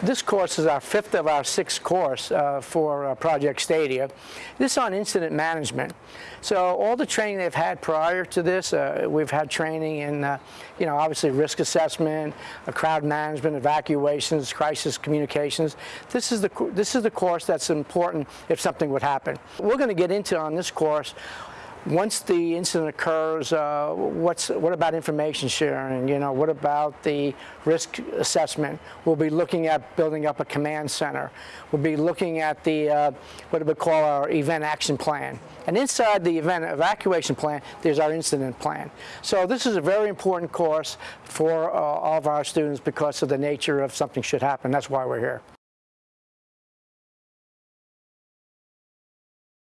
This course is our fifth of our six course uh, for uh, Project Stadia. This is on incident management. So all the training they've had prior to this, uh, we've had training in, uh, you know, obviously risk assessment, uh, crowd management, evacuations, crisis communications. This is the this is the course that's important if something would happen. We're going to get into on this course once the incident occurs, uh, what's, what about information sharing? You know, what about the risk assessment? We'll be looking at building up a command center. We'll be looking at the, uh, what we call our event action plan. And inside the event evacuation plan, there's our incident plan. So this is a very important course for uh, all of our students because of the nature of something should happen. That's why we're here.